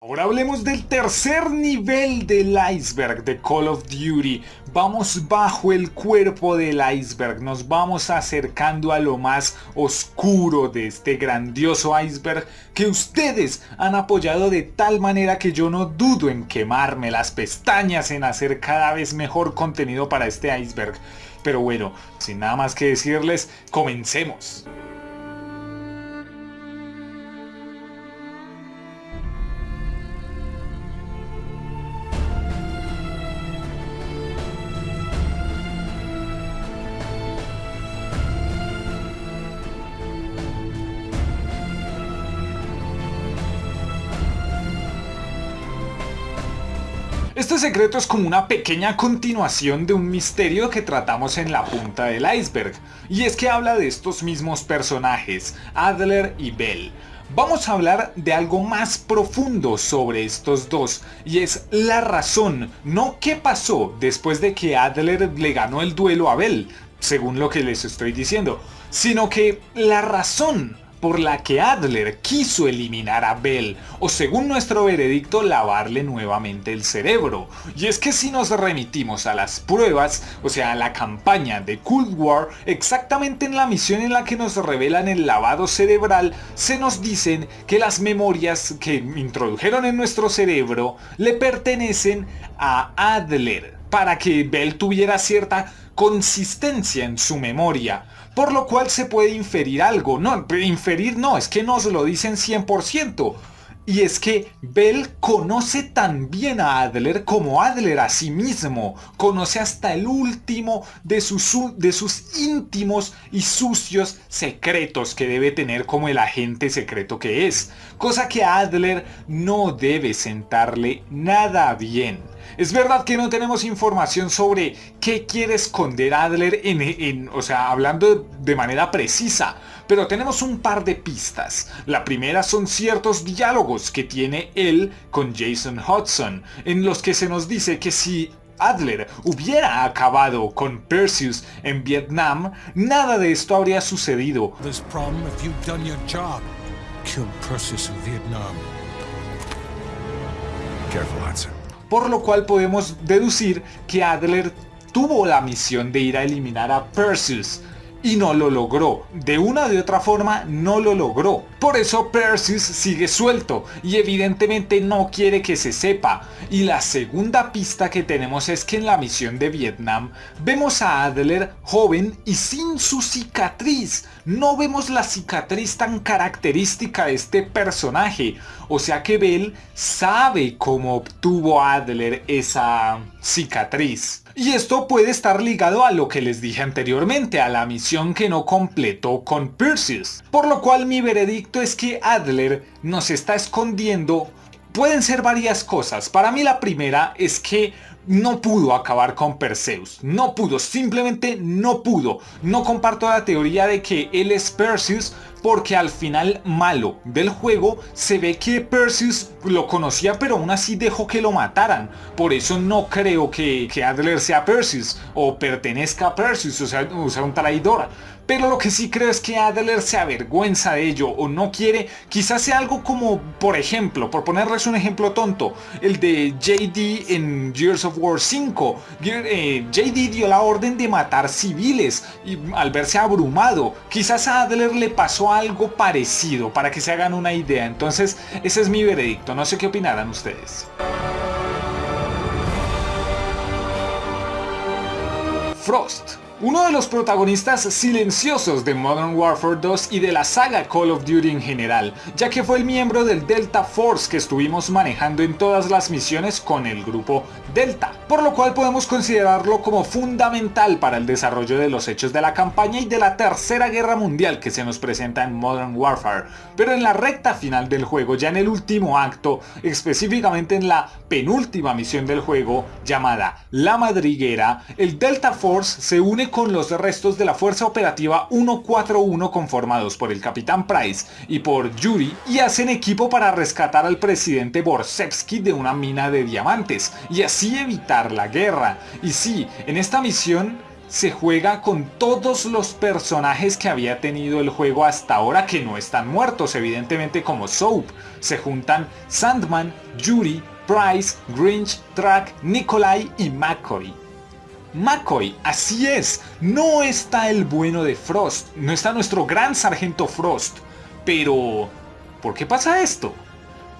Ahora hablemos del tercer nivel del iceberg de Call of Duty. Vamos bajo el cuerpo del iceberg, nos vamos acercando a lo más oscuro de este grandioso iceberg que ustedes han apoyado de tal manera que yo no dudo en quemarme las pestañas en hacer cada vez mejor contenido para este iceberg. Pero bueno, sin nada más que decirles, comencemos. Este secreto es como una pequeña continuación de un misterio que tratamos en la punta del iceberg, y es que habla de estos mismos personajes, Adler y Bell. Vamos a hablar de algo más profundo sobre estos dos, y es la razón, no qué pasó después de que Adler le ganó el duelo a Bell, según lo que les estoy diciendo, sino que la razón por la que Adler quiso eliminar a Bell, o según nuestro veredicto lavarle nuevamente el cerebro. Y es que si nos remitimos a las pruebas, o sea a la campaña de Cold War, exactamente en la misión en la que nos revelan el lavado cerebral, se nos dicen que las memorias que introdujeron en nuestro cerebro le pertenecen a Adler, para que Bell tuviera cierta consistencia en su memoria, por lo cual se puede inferir algo. No, inferir no, es que nos lo dicen 100%. Y es que Bell conoce tan bien a Adler como Adler a sí mismo. Conoce hasta el último de sus, de sus íntimos y sucios secretos que debe tener como el agente secreto que es. Cosa que Adler no debe sentarle nada bien. Es verdad que no tenemos información sobre qué quiere esconder Adler en, o sea, hablando de manera precisa, pero tenemos un par de pistas. La primera son ciertos diálogos que tiene él con Jason Hudson, en los que se nos dice que si Adler hubiera acabado con Perseus en Vietnam, nada de esto habría sucedido. Por lo cual podemos deducir que Adler tuvo la misión de ir a eliminar a Perseus, y no lo logró. De una de otra forma no lo logró. Por eso Perseus sigue suelto y evidentemente no quiere que se sepa. Y la segunda pista que tenemos es que en la misión de Vietnam vemos a Adler joven y sin su cicatriz. No vemos la cicatriz tan característica de este personaje. O sea que Bell sabe cómo obtuvo Adler esa cicatriz. Y esto puede estar ligado a lo que les dije anteriormente, a la misión que no completó con Perseus. Por lo cual mi veredicto es que Adler nos está escondiendo Pueden ser varias cosas. Para mí la primera es que no pudo acabar con Perseus. No pudo, simplemente no pudo. No comparto la teoría de que él es Perseus porque al final malo del juego se ve que Perseus lo conocía pero aún así dejó que lo mataran. Por eso no creo que, Adler sea Perseus o pertenezca a Perseus, o sea, o sea un traidor. Pero lo que sí creo es que Adler se avergüenza de ello o no quiere, quizás sea algo como, por ejemplo, por ponerles un ejemplo tonto, el de JD en Gears of War 5. Eh, JD dio la orden de matar civiles y al verse abrumado, quizás a Adler le pasó algo parecido para que se hagan una idea. Entonces ese es mi veredicto, no sé qué opinarán ustedes. Frost uno de los protagonistas silenciosos de Modern Warfare 2 y de la saga Call of Duty en general, ya que fue el miembro del Delta Force que estuvimos manejando en todas las misiones con el grupo Delta, por lo cual podemos considerarlo como fundamental para el desarrollo de los hechos de la campaña y de la tercera guerra mundial que se nos presenta en Modern Warfare, pero en la recta final del juego, ya en el último acto, específicamente en la penúltima misión del juego llamada La Madriguera, el Delta Force se une con los restos de la Fuerza Operativa 141 conformados por el Capitán Price y por Yuri y hacen equipo para rescatar al presidente Borsevsky de una mina de diamantes y así evitar la guerra. Y sí, en esta misión se juega con todos los personajes que había tenido el juego hasta ahora que no están muertos, evidentemente como Soap. Se juntan Sandman, Yuri, Price, Grinch, Track, Nikolai y McCoy. McCoy, así es, no está el bueno de Frost, no está nuestro gran sargento Frost. Pero, ¿por qué pasa esto?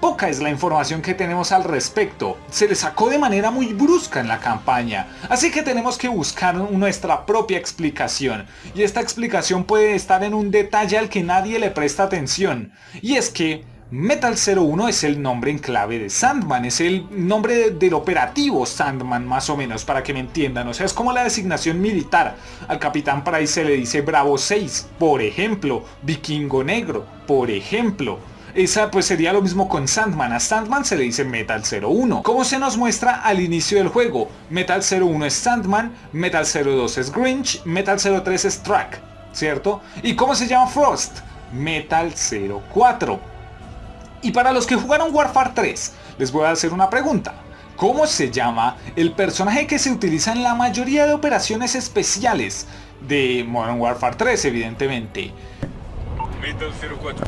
Poca es la información que tenemos al respecto, se le sacó de manera muy brusca en la campaña, así que tenemos que buscar nuestra propia explicación, y esta explicación puede estar en un detalle al que nadie le presta atención, y es que Metal 01 es el nombre en clave de Sandman, es el nombre del operativo Sandman más o menos, para que me entiendan, o sea, es como la designación militar. Al Capitán Price se le dice Bravo 6, por ejemplo, Vikingo Negro, por ejemplo. Esa pues sería lo mismo con Sandman, a Sandman se le dice Metal 01. Como se nos muestra al inicio del juego, Metal 01 es Sandman, Metal 02 es Grinch, Metal 03 es Track, ¿cierto? ¿Y cómo se llama Frost? Metal 04. Y para los que jugaron Warfare 3, les voy a hacer una pregunta. ¿Cómo se llama el personaje que se utiliza en la mayoría de operaciones especiales de Modern Warfare 3, evidentemente? Metal 04.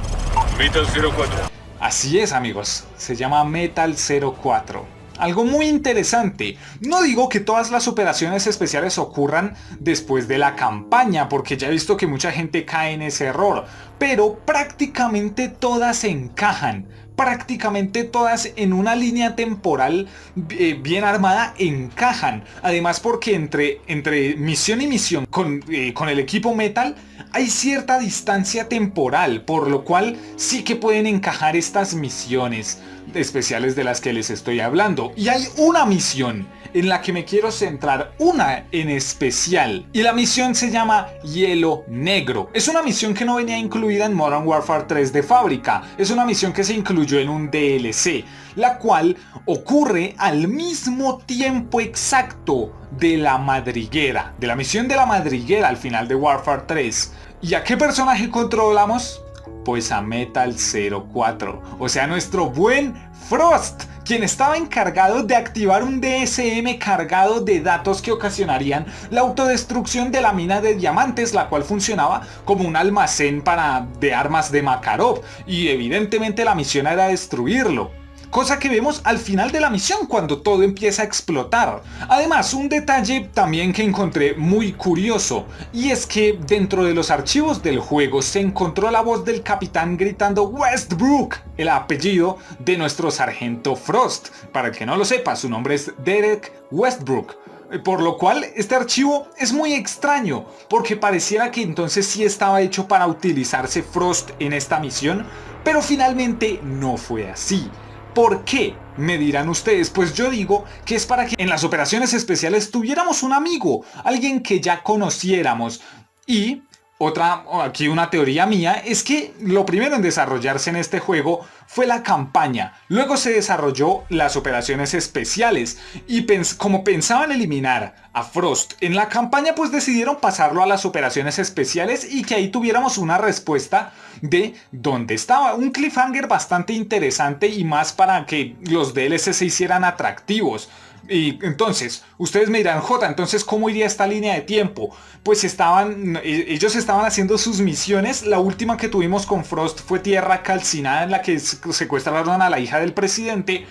Metal 04. Así es amigos, se llama Metal 04. Algo muy interesante, no digo que todas las operaciones especiales ocurran después de la campaña, porque ya he visto que mucha gente cae en ese error, pero prácticamente todas encajan. Prácticamente todas en una línea temporal eh, bien armada encajan. Además porque entre, entre misión y misión con, eh, con el equipo Metal hay cierta distancia temporal, por lo cual sí que pueden encajar estas misiones especiales de las que les estoy hablando. Y hay una misión en la que me quiero centrar, una en especial. Y la misión se llama Hielo Negro. Es una misión que no venía incluida en Modern Warfare 3 de fábrica. Es una misión que se incluyó en un DLC, la cual ocurre al mismo tiempo exacto de la madriguera, de la misión de la madriguera al final de Warfare 3. ¿Y a qué personaje controlamos? Pues a Metal 04, o sea nuestro buen Frost, quien estaba encargado de activar un DSM cargado de datos que ocasionarían la autodestrucción de la mina de diamantes, la cual funcionaba como un almacén para, de armas de Makarov, y evidentemente la misión era destruirlo cosa que vemos al final de la misión cuando todo empieza a explotar. Además, un detalle también que encontré muy curioso, y es que dentro de los archivos del juego se encontró la voz del capitán gritando Westbrook, el apellido de nuestro sargento Frost. Para el que no lo sepa, su nombre es Derek Westbrook. Por lo cual este archivo es muy extraño, porque pareciera que entonces sí estaba hecho para utilizarse Frost en esta misión, pero finalmente no fue así. ¿Por qué? Me dirán ustedes, pues yo digo que es para que en las operaciones especiales tuviéramos un amigo, alguien que ya conociéramos y otra, aquí una teoría mía, es que lo primero en desarrollarse en este juego fue la campaña. Luego se desarrolló las operaciones especiales y como pensaban eliminar a Frost en la campaña pues decidieron pasarlo a las operaciones especiales y que ahí tuviéramos una respuesta de dónde estaba. Un cliffhanger bastante interesante y más para que los DLC se hicieran atractivos. Y entonces, ustedes me dirán, J, entonces ¿cómo iría esta línea de tiempo? Pues estaban, e, ellos estaban haciendo sus misiones, la última que tuvimos con Frost fue Tierra Calcinada en la que secuestraron a la hija del presidente.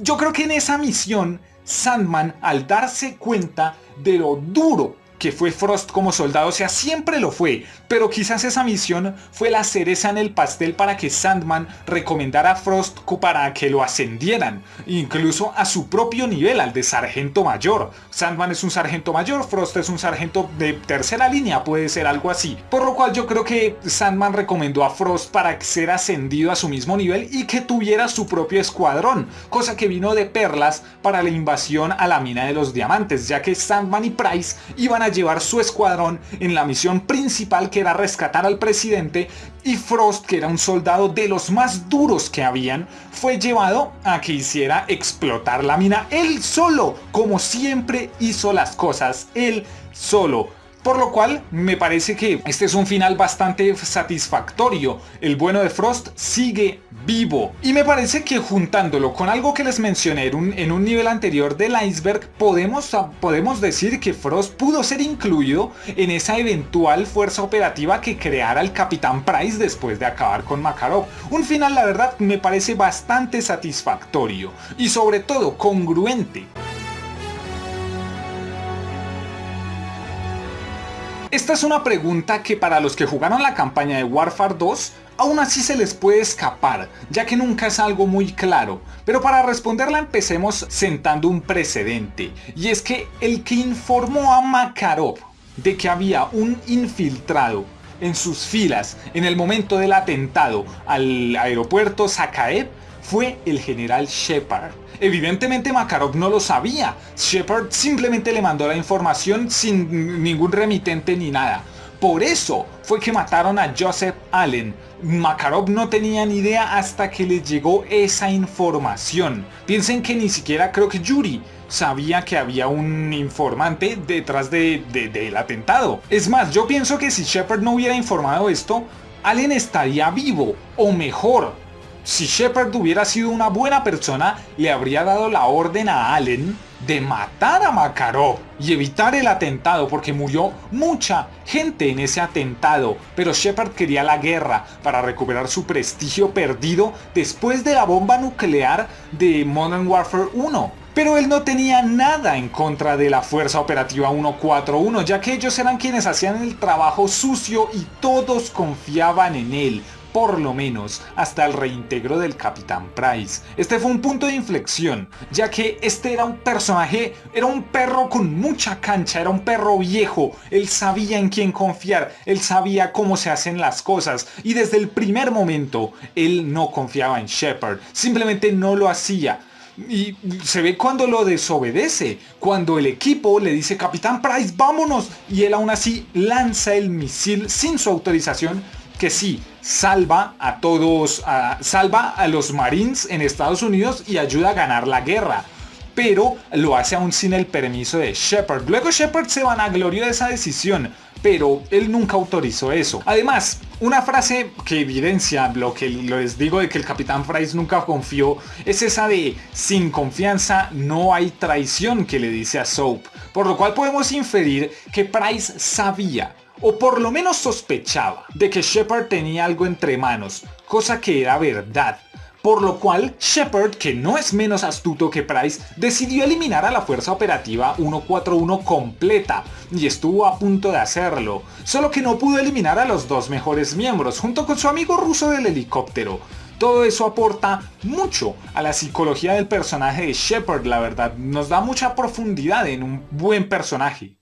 Yo creo que en esa misión, Sandman, al darse cuenta de lo duro que fue Frost como soldado, o sea, siempre lo fue, pero quizás esa misión fue la cereza en el pastel para que Sandman recomendara a Frost para que lo ascendieran, incluso a su propio nivel, al de sargento mayor. Sandman es un sargento mayor, Frost es un sargento de tercera línea, puede ser algo así. Por lo cual yo creo que Sandman recomendó a Frost para ser ascendido a su mismo nivel y que tuviera su propio escuadrón, cosa que vino de perlas para la invasión a la mina de los diamantes, ya que Sandman y Price iban a llevar su escuadrón en la misión principal era rescatar al presidente y Frost, que era un soldado de los más duros que habían, fue llevado a que hiciera explotar la mina él solo, como siempre hizo las cosas, él solo. Por lo cual me parece que este es un final bastante satisfactorio. El bueno de Frost sigue vivo. Y me parece que juntándolo con algo que les mencioné en un, nivel anterior del iceberg, podemos, podemos decir que Frost pudo ser incluido en esa eventual fuerza operativa que creara el Capitán Price después de acabar con Makarov. Un final la verdad me parece bastante satisfactorio y sobre todo congruente. Esta es una pregunta que para los que jugaron la campaña de Warfare 2 aún así se les puede escapar, ya que nunca es algo muy claro. Pero para responderla empecemos sentando un precedente, y es que el que informó a Makarov de que había un infiltrado en sus filas en el momento del atentado al aeropuerto Sakaev fue el general Shepard. Evidentemente Makarov no lo sabía, Shepard simplemente le mandó la información sin ningún remitente ni nada. Por eso fue que mataron a Joseph Allen. Makarov no tenía ni idea hasta que le llegó esa información. Piensen que ni siquiera creo que Yuri sabía que había un informante detrás de, del atentado. Es más, yo pienso que si Shepard no hubiera informado esto, Allen estaría vivo, o mejor, si Shepard hubiera sido una buena persona, le habría dado la orden a Allen de matar a Makarov y evitar el atentado porque murió mucha gente en ese atentado, pero Shepard quería la guerra para recuperar su prestigio perdido después de la bomba nuclear de Modern Warfare 1. Pero él no tenía nada en contra de la Fuerza Operativa 141, ya que ellos eran quienes hacían el trabajo sucio y todos confiaban en él por lo menos hasta el reintegro del Capitán Price. Este fue un punto de inflexión, ya que este era un personaje, era un perro con mucha cancha, era un perro viejo, él sabía en quién confiar, él sabía cómo se hacen las cosas y desde el primer momento él no confiaba en Shepard, simplemente no lo hacía. Y se ve cuando lo desobedece, cuando el equipo le dice Capitán Price vámonos y él aún así lanza el misil sin su autorización que sí, salva a todos, salva a los Marines en Estados Unidos y ayuda a ganar la guerra. Pero lo hace aún sin el permiso de Shepard. Luego Shepard se vanaglorió de esa decisión, pero él nunca autorizó eso. Además, una frase que evidencia lo que les digo de que el Capitán Price nunca confió es esa de sin confianza no hay traición que le dice a Soap. Por lo cual podemos inferir que Price sabía o por lo menos sospechaba, de que Shepard tenía algo entre manos, cosa que era verdad. Por lo cual, Shepard, que no es menos astuto que Price, decidió eliminar a la Fuerza Operativa 141 completa, y estuvo a punto de hacerlo, solo que no pudo eliminar a los dos mejores miembros, junto con su amigo ruso del helicóptero. Todo eso aporta mucho a la psicología del personaje de Shepard, la verdad, nos da mucha profundidad en un buen personaje.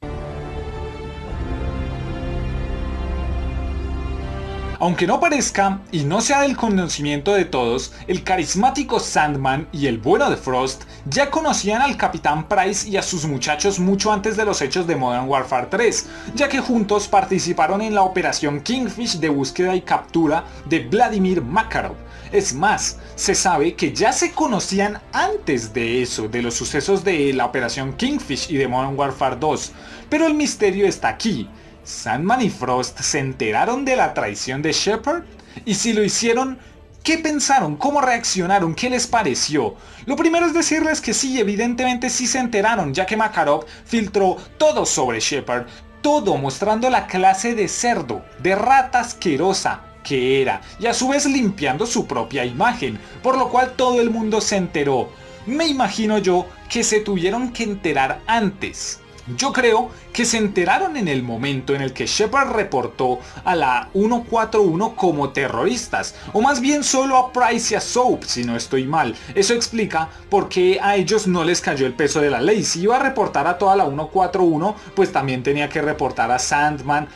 Aunque no parezca y no sea del conocimiento de todos, el carismático Sandman y el bueno de Frost ya conocían al Capitán Price y a sus muchachos mucho antes de los hechos de Modern Warfare 3, ya que juntos participaron en la operación Kingfish de búsqueda y captura de Vladimir Makarov. Es más, se sabe que ya se conocían antes de eso, de los sucesos de la operación Kingfish y de Modern Warfare 2, pero el misterio está aquí, ¿Sandman y Frost se enteraron de la traición de Shepard? Y si lo hicieron, ¿qué pensaron? ¿Cómo reaccionaron? ¿Qué les pareció? Lo primero es decirles que sí, evidentemente sí se enteraron, ya que Makarov filtró todo sobre Shepard, todo mostrando la clase de cerdo, de rata asquerosa que era, y a su vez limpiando su propia imagen, por lo cual todo el mundo se enteró. Me imagino yo que se tuvieron que enterar antes. Yo creo que se enteraron en el momento en el que Shepard reportó a la 141 como terroristas, o más bien solo a Price y a Soap, si no estoy mal. Eso explica por qué a ellos no les cayó el peso de la ley. Si iba a reportar a toda la 141, pues también tenía que reportar a Sandman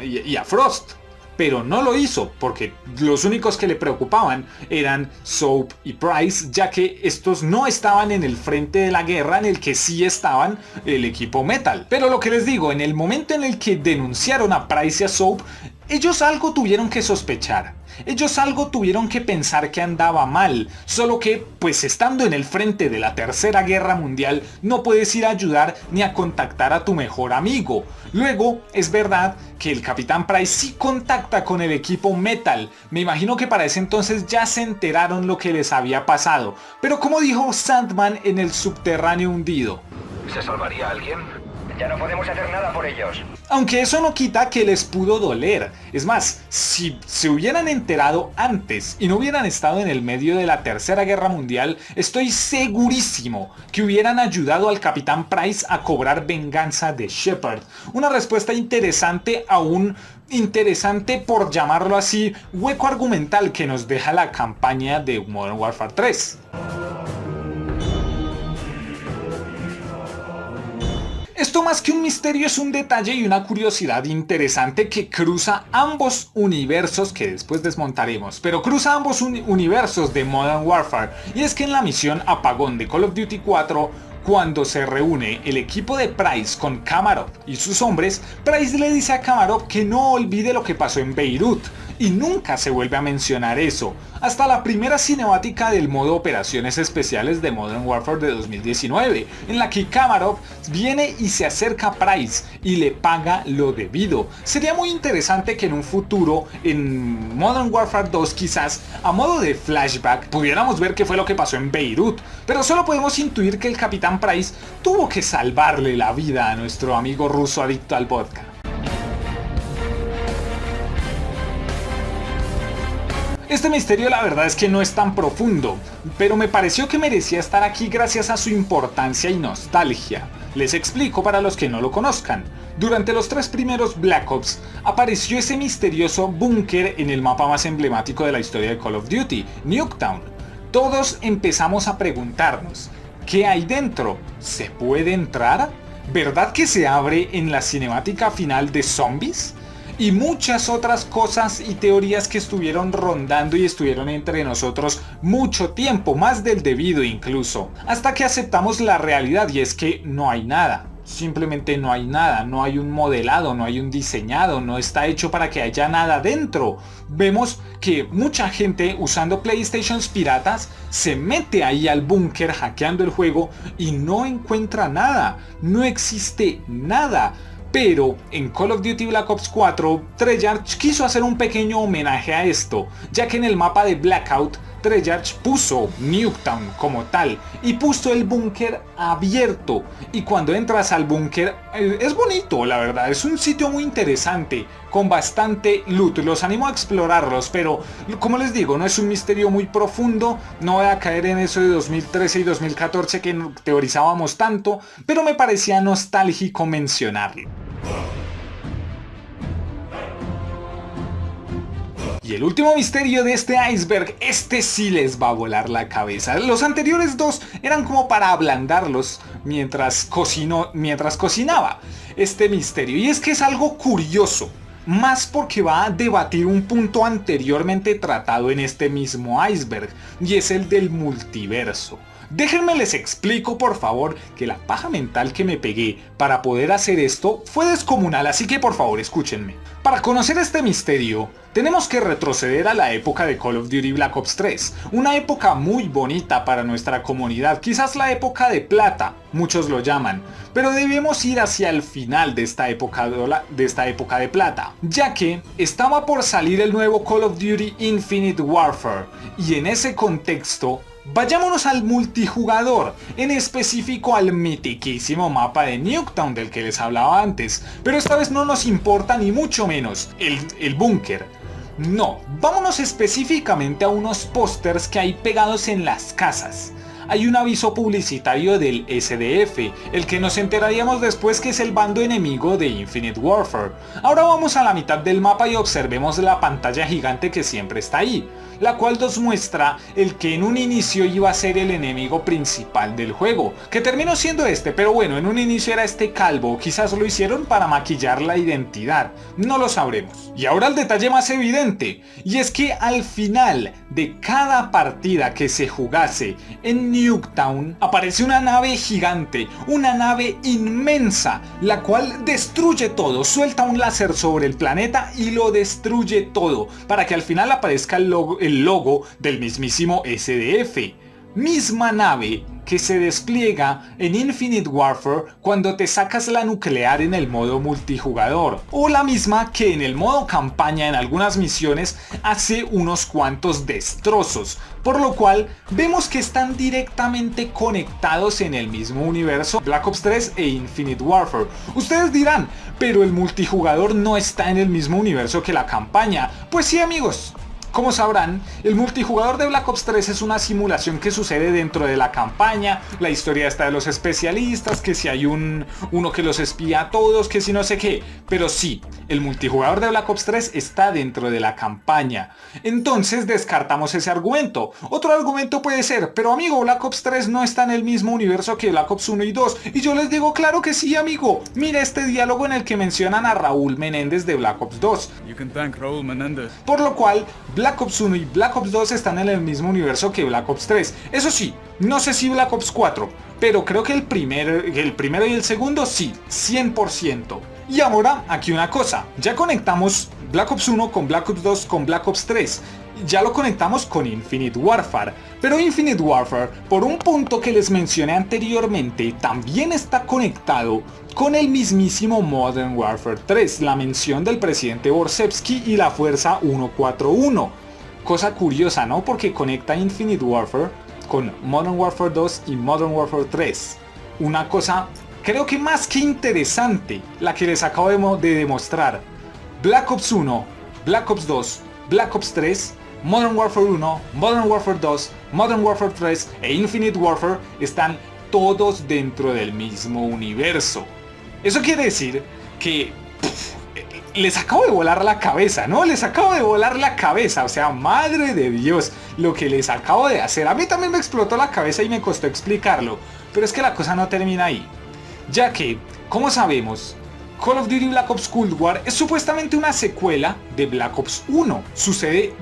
y a Frost pero no lo hizo porque los únicos que le preocupaban eran Soap y Price, ya que estos no estaban en el frente de la guerra en el que sí estaban el equipo Metal. Pero lo que les digo, en el momento en el que denunciaron a Price y a Soap, Ellos algo tuvieron que sospechar, ellos algo tuvieron que pensar que andaba mal, solo que, pues estando en el frente de la Tercera Guerra Mundial, no puedes ir a ayudar ni a contactar a tu mejor amigo. Luego, es verdad que el Capitán Price sí contacta con el equipo Metal, me imagino que para ese entonces ya se enteraron lo que les había pasado, pero como dijo Sandman en el subterráneo hundido. ¿Se salvaría alguien? Ya no podemos hacer nada por ellos. Aunque eso no quita que les pudo doler. Es más, si se hubieran enterado antes y no hubieran estado en el medio de la Tercera Guerra Mundial, estoy segurísimo que hubieran ayudado al Capitán Price a cobrar venganza de Shepard. Una respuesta interesante a un interesante por llamarlo así hueco argumental que nos deja la campaña de Modern Warfare 3. Esto más que un misterio es un detalle y una curiosidad interesante que cruza ambos universos que después desmontaremos, pero cruza ambos universos de Modern Warfare. Y es que en la misión Apagón de Call of Duty 4 cuando se reúne el equipo de Price con Kamarov y sus hombres, Price le dice a Kamarov que no olvide lo que pasó en Beirut, y nunca se vuelve a mencionar eso, hasta la primera cinemática del modo operaciones especiales de Modern Warfare de 2019, en la que Kamarov viene y se acerca a Price y le paga lo debido. Sería muy interesante que en un futuro, en Modern Warfare 2 quizás, a modo de flashback, pudiéramos ver qué fue lo que pasó en Beirut, pero solo podemos intuir que el Capitán Price tuvo que salvarle la vida a nuestro amigo ruso adicto al vodka. Este misterio la verdad es que no es tan profundo, pero me pareció que merecía estar aquí gracias a su importancia y nostalgia. Les explico para los que no lo conozcan. Durante los tres primeros Black Ops apareció ese misterioso búnker en el mapa más emblemático de la historia de Call of Duty, Nuketown. Todos empezamos a preguntarnos, ¿qué hay dentro? ¿Se puede entrar? ¿Verdad que se abre en la cinemática final de Zombies? Y muchas otras cosas y teorías que estuvieron rondando y estuvieron entre nosotros mucho tiempo, más del debido incluso, hasta que aceptamos la realidad y es que no hay nada. Simplemente no hay nada, no hay un modelado, no hay un diseñado, no está hecho para que haya nada dentro. Vemos que mucha gente usando Playstations piratas se mete ahí al búnker hackeando el juego y no encuentra nada, no existe nada pero en Call of Duty Black Ops 4, Treyarch quiso hacer un pequeño homenaje a esto, ya que en el mapa de Blackout, Treyarch puso Nuketown como tal y puso el búnker abierto y cuando entras al búnker eh, es bonito la verdad, es un sitio muy interesante con bastante loot, los animo a explorarlos pero como les digo no es un misterio muy profundo, no voy a caer en eso de 2013 y 2014 que teorizábamos tanto, pero me parecía nostálgico mencionarlo. Y el último misterio de este iceberg, este sí les va a volar la cabeza. Los anteriores dos eran como para ablandarlos mientras, cocinó, mientras cocinaba este misterio. Y es que es algo curioso, más porque va a debatir un punto anteriormente tratado en este mismo iceberg, y es el del multiverso. Déjenme les explico por favor que la paja mental que me pegué para poder hacer esto fue descomunal, así que por favor escúchenme. Para conocer este misterio, tenemos que retroceder a la época de Call of Duty Black Ops 3, una época muy bonita para nuestra comunidad, quizás la época de plata, muchos lo llaman, pero debemos ir hacia el final de esta época de, esta época de plata, ya que estaba por salir el nuevo Call of Duty Infinite Warfare, y en ese contexto Vayámonos al multijugador, en específico al mitiquísimo mapa de Nuketown del que les hablaba antes, pero esta vez no nos importa ni mucho menos el, el búnker. No, vámonos específicamente a unos pósters que hay pegados en las casas. Hay un aviso publicitario del SDF, el que nos enteraríamos después que es el bando enemigo de Infinite Warfare. Ahora vamos a la mitad del mapa y observemos la pantalla gigante que siempre está ahí. La cual nos muestra el que en un inicio iba a ser el enemigo principal del juego, que terminó siendo este, pero bueno, en un inicio era este calvo, quizás lo hicieron para maquillar la identidad, no lo sabremos. Y ahora el detalle más evidente, y es que al final de cada partida que se jugase en Nuketown, aparece una nave gigante, una nave inmensa, la cual destruye todo, suelta un láser sobre el planeta y lo destruye todo, para que al final aparezca el logo, el logo del mismísimo SDF. Misma nave que se despliega en Infinite Warfare cuando te sacas la nuclear en el modo multijugador, o la misma que en el modo campaña en algunas misiones hace unos cuantos destrozos, por lo cual vemos que están directamente conectados en el mismo universo Black Ops 3 e Infinite Warfare. Ustedes dirán, pero el multijugador no está en el mismo universo que la campaña. Pues sí amigos, como sabrán, el multijugador de Black Ops 3 es una simulación que sucede dentro de la campaña, la historia está de los especialistas, que si hay un uno que los espía a todos, que si no sé qué, pero sí, el multijugador de Black Ops 3 está dentro de la campaña. Entonces descartamos ese argumento. Otro argumento puede ser, pero amigo, Black Ops 3 no está en el mismo universo que Black Ops 1 y 2. Y yo les digo, claro que sí, amigo. Mira este diálogo en el que mencionan a Raúl Menéndez de Black Ops 2. Por lo cual, Black Ops 1 y Black Ops 2 están en el mismo universo que Black Ops 3. Eso sí, no sé si Black Ops 4, pero creo que el, primer, el primero y el segundo sí, 100%. Y ahora, aquí una cosa, ya conectamos Black Ops 1 con Black Ops 2 con Black Ops 3, ya lo conectamos con Infinite Warfare, pero Infinite Warfare, por un punto que les mencioné anteriormente, también está conectado con el mismísimo Modern Warfare 3, la mención del presidente Borsevsky y la Fuerza 141. Cosa curiosa, ¿no? Porque conecta Infinite Warfare con Modern Warfare 2 y Modern Warfare 3. Una cosa, creo que más que interesante, la que les acabo de, demostrar. Black Ops 1, Black Ops 2, Black Ops 3 Modern Warfare 1, Modern Warfare 2, Modern Warfare 3 e Infinite Warfare están todos dentro del mismo universo. Eso quiere decir que les acabo de volar la cabeza, ¿no? Les acabo de volar la cabeza, o sea, madre de Dios, lo que les acabo de hacer. A mí también me explotó la cabeza y me costó explicarlo, pero es que la cosa no termina ahí. Ya que, como sabemos, Call of Duty Black Ops Cold War es supuestamente una secuela de Black Ops 1. Sucede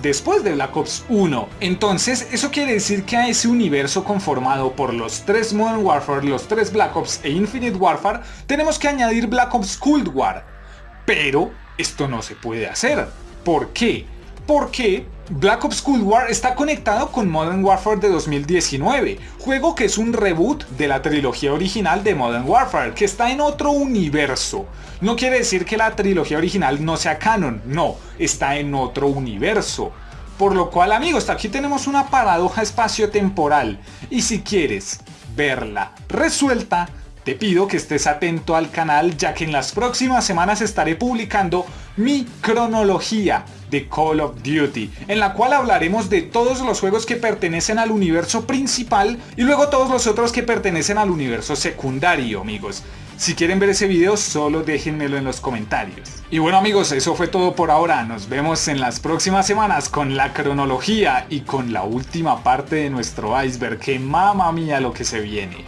después de Black Ops 1. Entonces, eso quiere decir que a ese universo conformado por los tres Modern Warfare, los tres Black Ops e Infinite Warfare, tenemos que añadir Black Ops Cold War. Pero esto no se puede hacer. ¿Por qué? Porque Black Ops Cold War está conectado con Modern Warfare de 2019, juego que es un reboot de la trilogía original de Modern Warfare, que está en otro universo. No quiere decir que la trilogía original no sea canon, no, está en otro universo. Por lo cual amigos, aquí tenemos una paradoja espacio-temporal, y si quieres verla resuelta, te pido que estés atento al canal ya que en las próximas semanas estaré publicando mi cronología de Call of Duty, en la cual hablaremos de todos los juegos que pertenecen al universo principal y luego todos los otros que pertenecen al universo secundario, amigos. Si quieren ver ese video, solo déjenmelo en los comentarios. Y bueno amigos, eso fue todo por ahora. Nos vemos en las próximas semanas con la cronología y con la última parte de nuestro iceberg, que mamma mía lo que se viene.